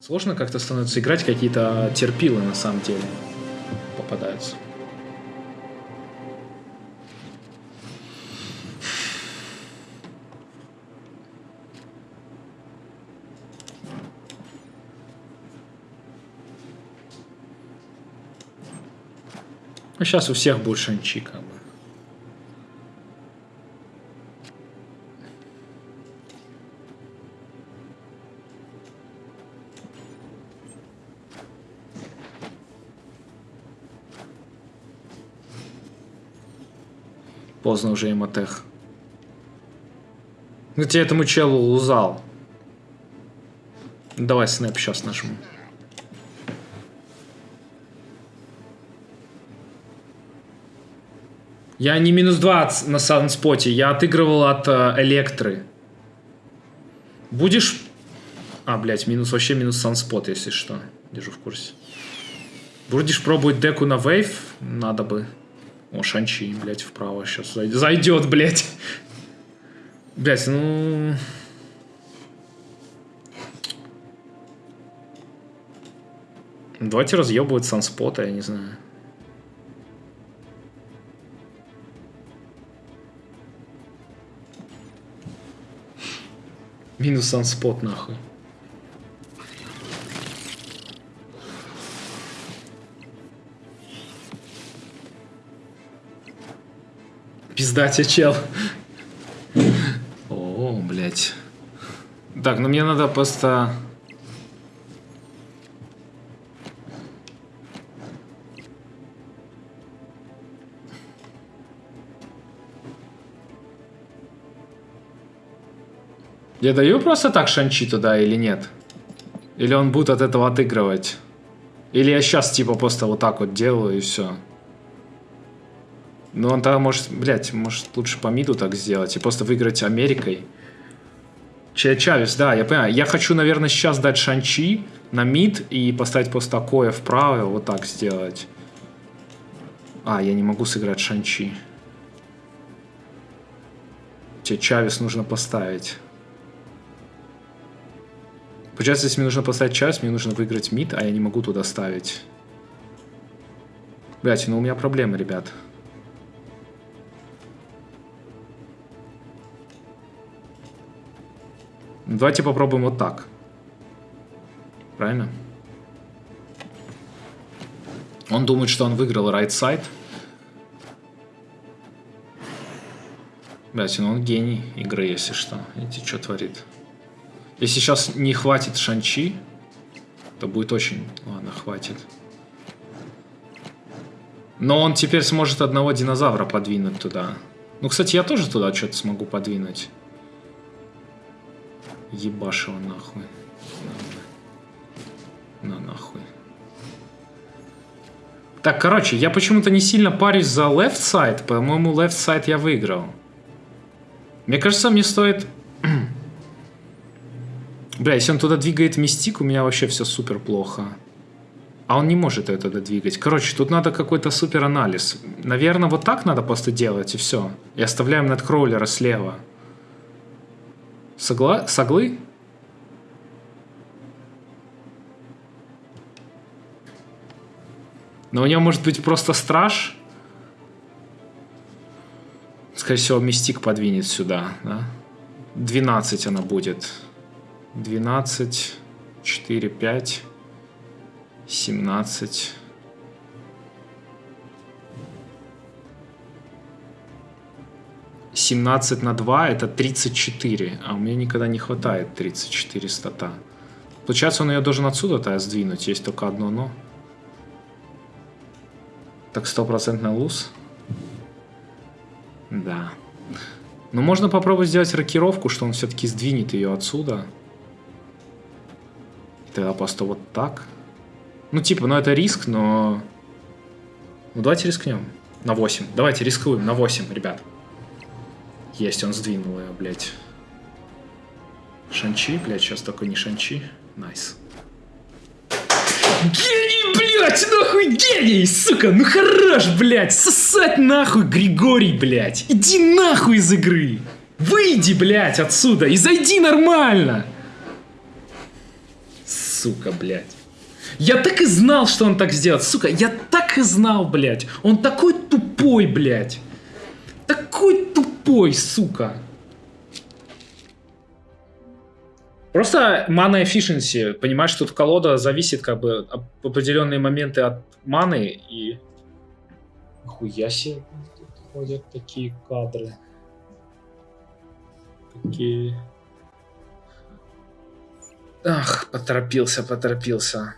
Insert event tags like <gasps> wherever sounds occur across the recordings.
Сложно как-то становится играть, какие-то терпилы на самом деле попадаются. Ну, сейчас у всех будет шанчи, как бы. Поздно уже эмотех. Ну тебе этому челу лузал. Давай снэп сейчас нажму. Я не минус 20 на санспоте, я отыгрывал от э, электры. Будешь... А, блядь, минус вообще минус санспот, если что. Держу в курсе. Будешь пробовать деку на вейв? Надо бы. О, Шанчи, блядь, вправо сейчас зайдет, блядь. Блядь, ну... Давайте разъебывать санспота, я не знаю. Минус санспот, нахуй. Пизда чел. О, блядь. Так, ну мне надо просто... Я даю просто так шанчи туда или нет? Или он будет от этого отыгрывать? Или я сейчас типа просто вот так вот делаю и все? Ну он тогда может, блядь, может лучше по миду так сделать и просто выиграть Америкой. Че Чавес, да, я понимаю. Я хочу, наверное, сейчас дать шанчи на мид и поставить просто такое вправо, вот так сделать. А, я не могу сыграть шанчи. Тебе Чавес нужно поставить. Получается, если мне нужно поставить час, мне нужно выиграть мид, а я не могу туда ставить. Блять, ну у меня проблемы, ребят. Давайте попробуем вот так. Правильно? Он думает, что он выиграл right side. Блять, ну он гений игры, если что. Видите, что творит. Если сейчас не хватит Шанчи, то будет очень... Ладно, хватит. Но он теперь сможет одного динозавра подвинуть туда. Ну, кстати, я тоже туда что-то смогу подвинуть. Ебашь его нахуй. На нахуй. Так, короче, я почему-то не сильно парюсь за left side. По-моему, left side я выиграл. Мне кажется, мне стоит <clears throat> Бля, если он туда двигает мистик, у меня вообще все супер плохо. А он не может это двигать. Короче, тут надо какой-то супер анализ. Наверное, вот так надо просто делать, и все. И оставляем надкроулера слева. Согла... Соглы? Но у него может быть просто страж. Скорее всего, мистик подвинет сюда, да? 12 она будет. 12, 4, 5, 17. Семнадцать на 2 это 34, а у меня никогда не хватает 34 стата. Получается, он ее должен отсюда-то сдвинуть, есть только одно но. Так стопроцентный lose? Да. Но можно попробовать сделать рокировку, что он все-таки сдвинет ее отсюда. Тогда просто вот так. Ну, типа, ну это риск, но... Ну, давайте рискнем. На 8. Давайте рискуем на 8, ребят. Есть, он сдвинул ее, блядь. Shang-Chi, блядь, сейчас только не Shang-Chi. Nice. Гений, блядь, нахуй гений, сука, ну хорош, блядь, сосать нахуй, Григорий, блядь. Иди нахуй из игры. Выйди, блядь, отсюда и зайди нормально. сука, блядь. Я так и знал, что он так сделает, сука. Я так и знал, блядь. Он такой тупой, блядь. Такой тупой, сука. Просто мана efficiency. Понимаешь, тут колода зависит как бы в определенные моменты от маны и... Хуя себе тут ходят такие кадры. Такие... Ах, поторопился, поторопился.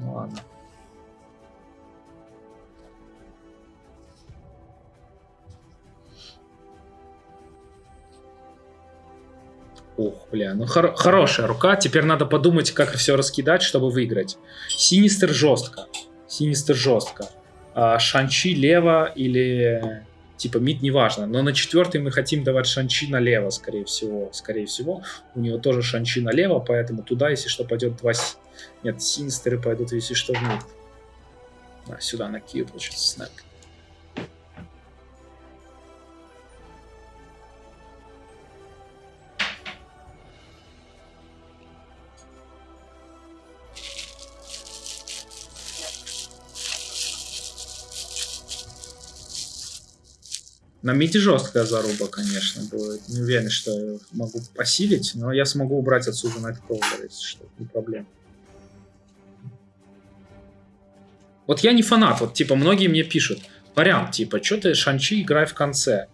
Ну ладно. Ух, бля, ну хор хорошая рука. Теперь надо подумать, как все раскидать, чтобы выиграть. Синистер жестко. Синистер жестко. А, шанчи лево или типа мид неважно. Но на четвертый мы хотим давать шанчи налево, скорее всего. Скорее всего. У него тоже шанчи налево, поэтому туда, если что, пойдет два... Нет, синистеры пойдут, если что, в мид. А, сюда на Киев, получится, снэп. На миде жесткая заруба, конечно, будет. Не уверен, что я могу посилить, но я смогу убрать отсюда Nightcrawler, если что, не проблема. Вот я не фанат, вот типа многие мне пишут, вариант, типа, что ты Шанчи играй в конце.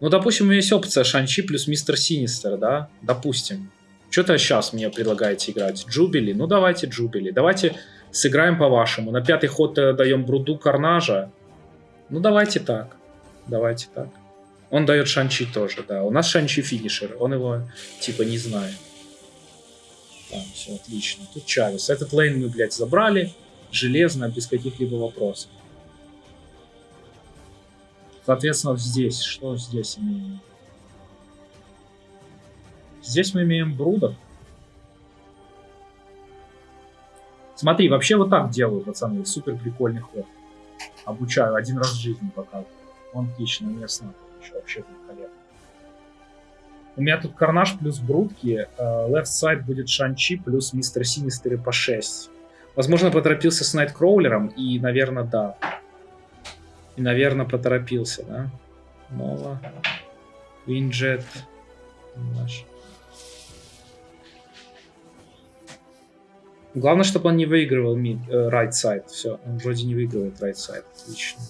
Ну, допустим, у меня есть опция Шанчи плюс Мистер Синистер, да, допустим. Что-то сейчас мне предлагаете играть. Джубили? Ну, давайте Джубили. Давайте сыграем по-вашему. На пятый ход э, даем Бруду Карнажа. Ну, давайте так. Давайте так. Он дает Шанчи тоже, да. У нас Шанчи финишер, он его типа не знает. Так, все отлично. Тут Чавес. Этот лейн мы, блядь, забрали. Железно, без каких-либо вопросов. Соответственно, здесь. Что здесь имеем? Здесь мы имеем Брудов. Смотри, вообще вот так делаю, пацаны. Супер прикольный ход. Обучаю. Один раз в жизни показываю. Он отлично, местно еще вообще великолепно. У меня тут Карнаж плюс Брутки, э, left side будет Шанчи плюс Мистер Синистеры по 6. Возможно, поторопился с Найткроулером, и, наверное, да. И, наверное, поторопился, да? Нова. Винджет. Главное, чтобы он не выигрывал mid, э, right side. Все, он вроде не выигрывает right side. Отлично.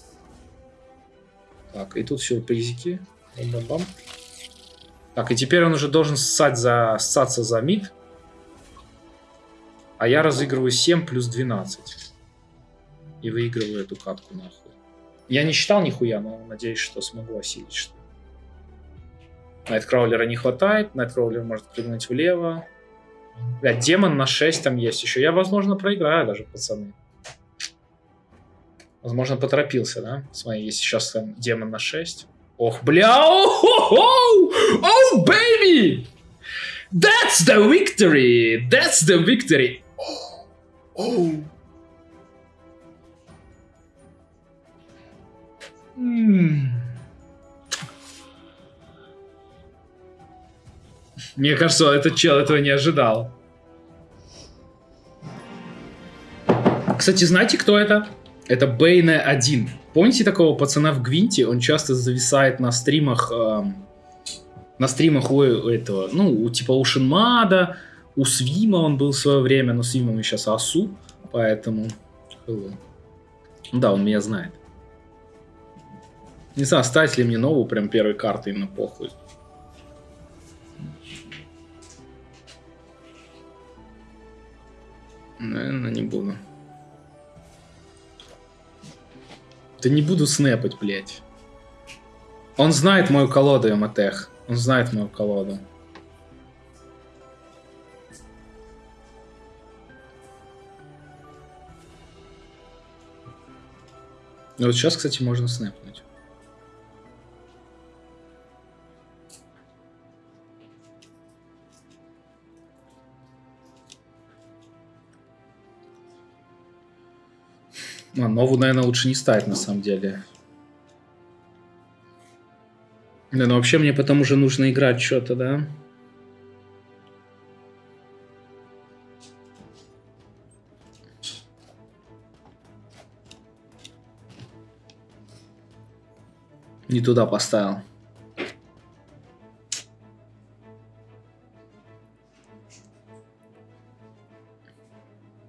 Так, и тут сюрпризики. Бам -бам -бам. Так, и теперь он уже должен ссать за, ссаться за мид. А я разыгрываю 7 плюс 12. И выигрываю эту катку нахуй. Я не считал нихуя, но надеюсь, что смогу осилить что Найткраулера не хватает. Найткраулер может прыгнуть влево. Блядь, демон на 6 там есть еще. Я, возможно, проиграю даже, пацаны. Возможно, поторопился, да? Смотри, если сейчас там демон на 6. Ох, бля! Оу, baby! That's the victory! That's the victory! Мне кажется, этот чел этого не ожидал. Кстати, знаете, кто это? Это Бейне 1. Помните такого пацана в Гвинте? Он часто зависает на стримах, э, на стримах у этого, ну, у, типа у Шинмада, у Свима он был в свое время, но Свимом сейчас Асу, поэтому... Да, он меня знает. Не знаю, стать ли мне новую прям первой карты, именно похуй. Наверное, не буду. Да не буду снэпать, блядь. Он знает мою колоду, МТХ. Он знает мою колоду. Ну, вот сейчас, кстати, можно снэпнуть. А, новую, наверное, лучше не ставить, на самом деле. Да, но ну вообще мне потом уже нужно играть что-то, да? Не туда поставил.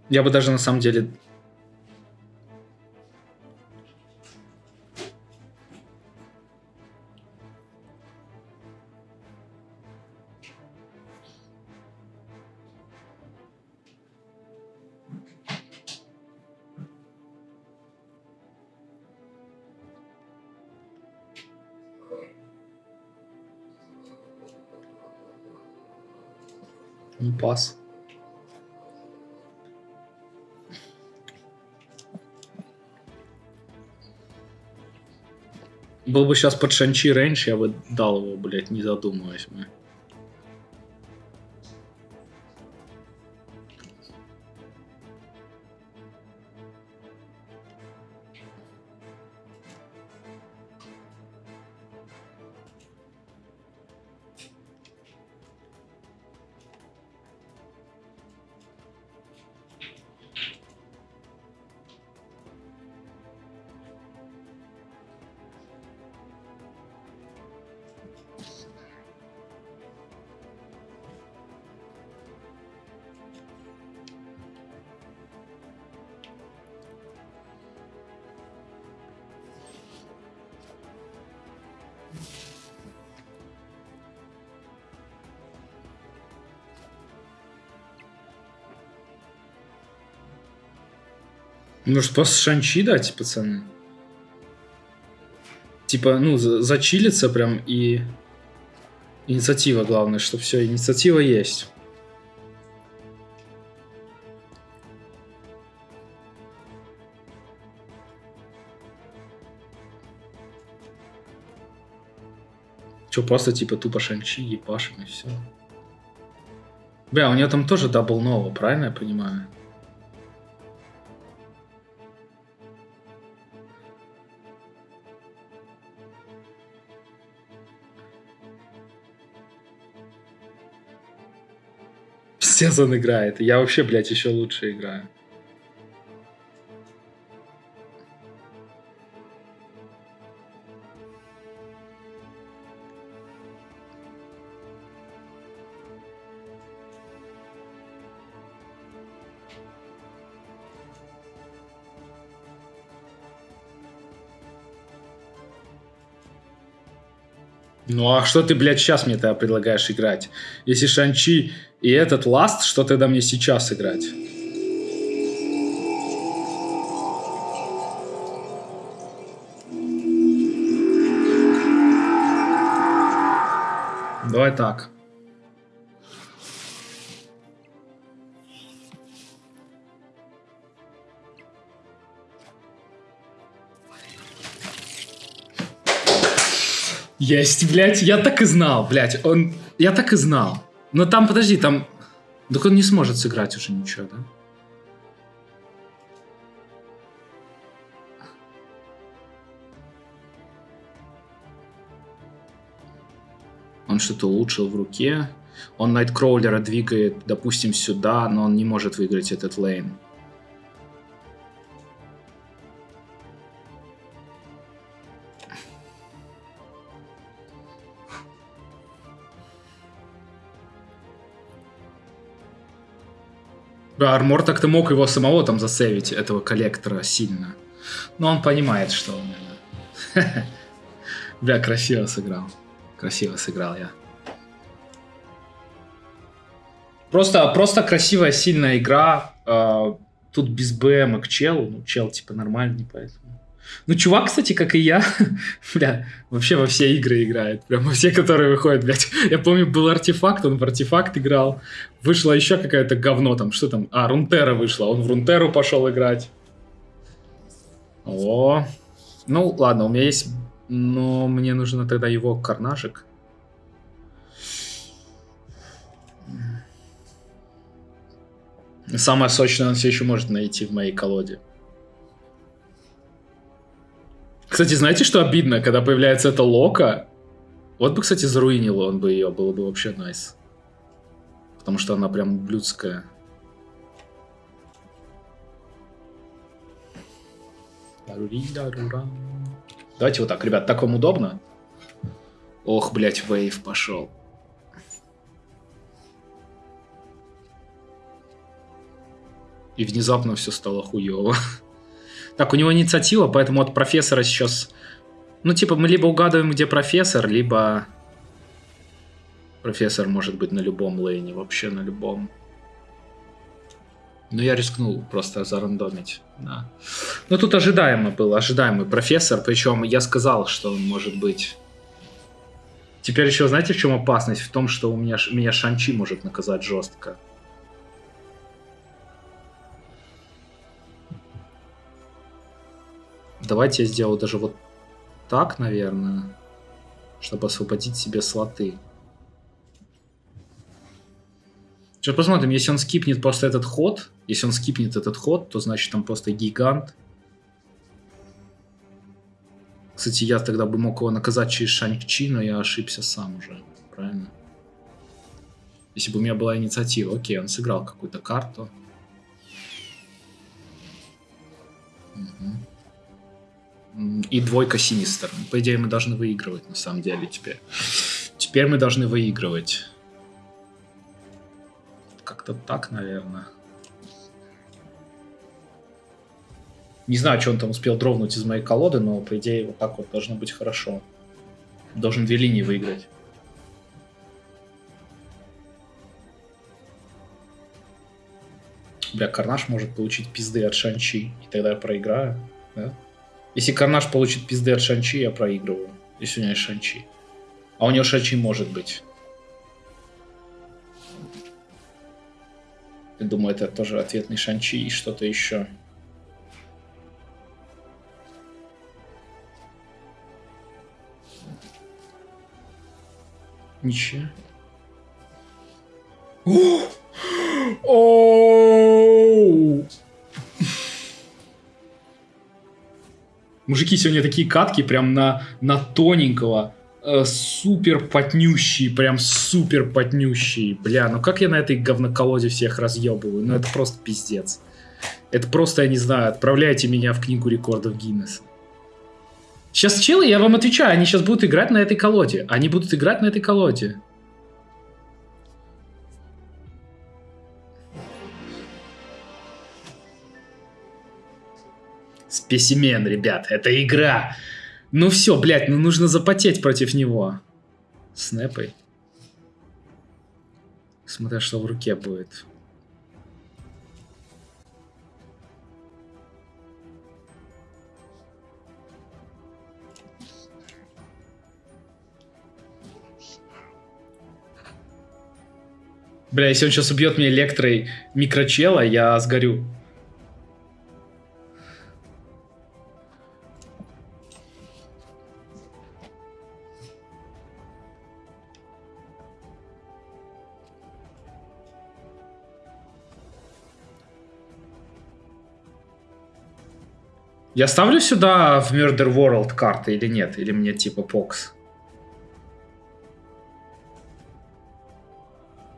Я бы даже на самом деле Был бы сейчас под Шанчи рейндж, я бы дал его, блядь, не задумываясь. Мы. Может, просто шанчи дать, пацаны? Типа, ну, за- зачилиться прям и... Инициатива главное, что все, инициатива есть. Че, просто типа тупо шанчи, ебашим и все. Бля, у нее там тоже double Nova, правильно я понимаю? Пиздец он играет. Я вообще, блядь, еще лучше играю. Ну а что ты, блядь, сейчас мне тогда предлагаешь играть? Если Шанчи и этот Ласт, что тогда мне сейчас играть? Давай так. Есть, блядь, я так и знал, блядь, он... Я так и знал. Но там, подожди, там... Так он не сможет сыграть уже ничего, да? Он что-то улучшил в руке. Он Найткроулера двигает, допустим, сюда, но он не может выиграть этот лейн. Армор так-то мог его самого там засейвить, этого коллектора, сильно. Но он понимает, что он... <laughs> Бля, красиво сыграл. Красиво сыграл я. Просто, просто красивая, сильная игра. А, Тут без БМ к челу. Ну, чел типа нормальный, поэтому... Ну, чувак, кстати, как и я, <laughs> бля, вообще во все игры играет. Прям во все, которые выходят, блядь. Я помню, был артефакт, он в артефакт играл. Вышло еще какое-то говно там, что там? А, Рунтера вышла, он в Рунтеру пошел играть. О, ну ладно, у меня есть, но мне нужно тогда его карнажик. Самое сочное он все еще может найти в моей колоде. Кстати, знаете, что обидно, когда появляется эта Лока? Вот бы, кстати, заруинил он бы ее, было бы вообще найс. Потому что она прям блюдская. Давайте вот так, ребят, так вам удобно? Ох, блядь, вейв пошел. И внезапно все стало хуево. Так, у него инициатива, поэтому от профессора сейчас... Ну, типа, мы либо угадываем, где профессор, либо... Профессор может быть на любом лейне, вообще на любом. Ну, я рискнул просто зарандомить, да. Ну, тут ожидаемо был, ожидаемый профессор, причем я сказал, что он может быть... Теперь еще, знаете, в чем опасность? В том, что у меня, меня Шанчи может наказать жестко. Давайте я сделаю даже вот так, наверное, чтобы освободить себе слоты. Сейчас посмотрим, если он скипнет просто этот ход, если он скипнет этот ход, то значит там просто гигант. Кстати, я тогда бы мог его наказать через Шанчи, но я ошибся сам уже, правильно? Если бы у меня была инициатива. Окей, он сыграл какую-то карту. Угу. И двойка Синистер. По идее, мы должны выигрывать, на самом деле, теперь. Теперь мы должны выигрывать. Как-то так, наверное. Не знаю, что он там успел дровнуть из моей колоды, но, по идее, вот так вот должно быть хорошо. Должен две линии выиграть. Бля, Карнаж может получить пизды от Шанчи, и тогда я проиграю, да? Если Карнаж получит пизды от Шанчи, я проигрываю. Если у него есть Шанчи. А у него Шанчи может быть. Я думаю, это тоже ответный Шанчи и что-то еще. Ничего. <gasps> Оу! Мужики сегодня такие катки прям на, на тоненького. Э, супер потнющий, прям супер потнющий. Бля, ну как я на этой говноколоде всех разъебываю? Ну это просто пиздец. Это просто, я не знаю, отправляйте меня в книгу рекордов Гиннесса. Сейчас челы, я вам отвечаю, они сейчас будут играть на этой колоде. Они будут играть на этой колоде. Спесимен, ребят, это игра. Ну все, блядь, ну нужно запотеть против него. Снэпой. Смотря что в руке будет. Бля, если он сейчас убьет меня электрой микрочела, я сгорю. Я ставлю сюда в Murder World карты или нет? Или мне типа покс?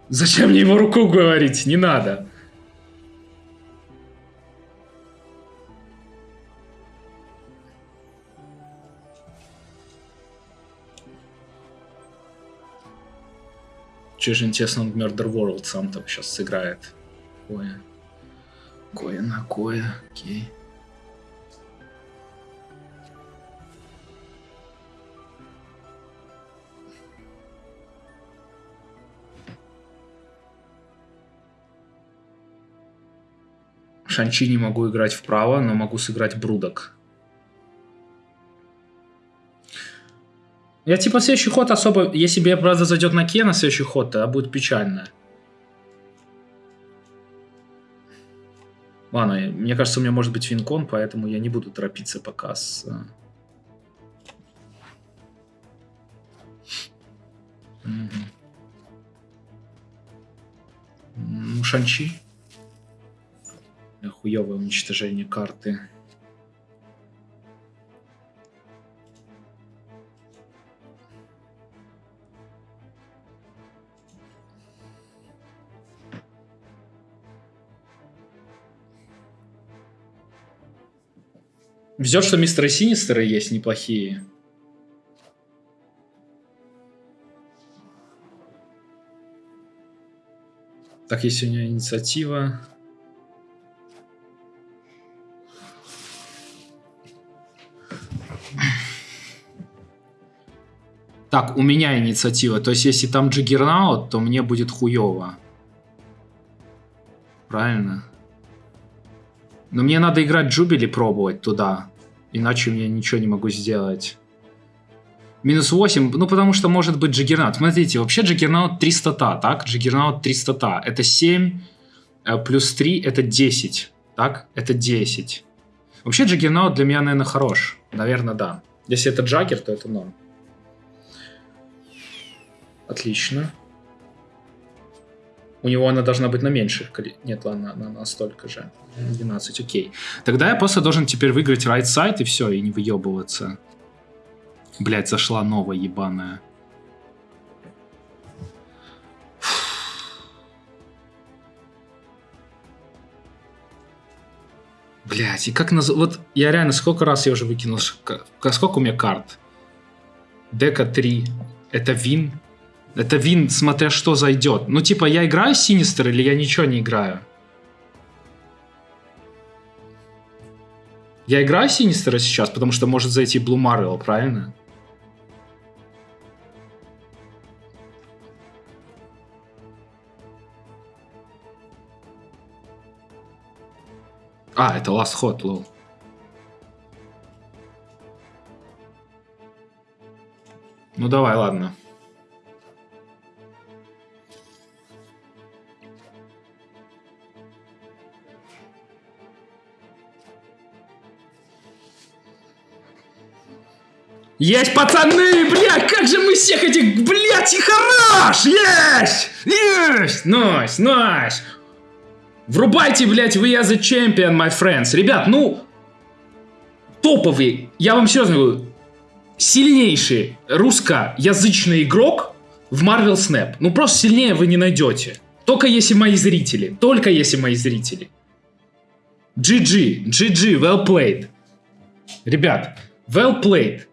Зачем мне его руку говорить? Не надо. Че же интересно, он в Murder World сам там сейчас сыграет. Кое. Кое на кое. Окей. Шанчи не могу играть вправо, но могу сыграть Брудок. Я типа следующий ход особо... Если бы правда, зайдет на Кена следующий ход, тогда будет печально. Ладно, мне кажется, у меня может быть винкон, поэтому я не буду торопиться пока с... Угу. Шанчи хуевое уничтожение карты. Везет, что мистеры Синистеры есть неплохие. Так, есть у нее инициатива. Так, у меня инициатива. То есть, если там Juggernaut, то мне будет хуево. Правильно? Но мне надо играть Jubilee пробовать туда. Иначе я ничего не могу сделать. Минус 8, ну потому что может быть Juggernaut. Смотрите, вообще Juggernaut 300 так? Juggernaut 300 Это 7 э, плюс 3 это 10, так? Это 10. Вообще Джиггернаут для меня, наверное, хорош. Наверное, да. Если это Джаггер, то это норм. Отлично. У него она должна быть на меньших. Нет, ладно, она на столько же. 12, окей. Тогда я просто должен теперь выиграть right side и все, и не выебываться. Блять, зашла новая ебаная. Блять, и как наз... Вот я реально сколько раз я уже выкинул... Сколько у меня карт? Дека 3. Это вин. Это вин, смотря что зайдет. Ну, типа, я играю Синистер или я ничего не играю? Я играю Синистера сейчас, потому что может зайти Блу Марвел, правильно? А, это last ход, lol. Ну давай, ладно. Есть, пацаны! Бля, как же мы всех этих, блядь, и хорош! Есть! Есть! Nice, nice! Врубайте, блядь, вы я the champion, my friends. Ребят, ну, топовый, я вам серьезно говорю, сильнейший русскоязычный игрок в Marvel Snap. Ну, просто сильнее вы не найдете. Только если мои зрители. Только если мои зрители. GG, GG, well played. Ребят, well played.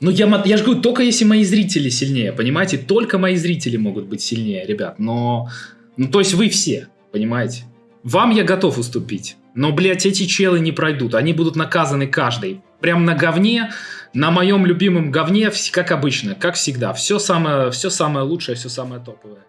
Ну, я, я же говорю, только если мои зрители сильнее, понимаете? Только мои зрители могут быть сильнее, ребят. Но, ну, то есть вы все, понимаете? Вам я готов уступить. Но, блядь, эти челы не пройдут. Они будут наказаны каждый. Прям на говне, на моем любимом говне, как обычно, как всегда. Все самое, все самое лучшее, все самое топовое.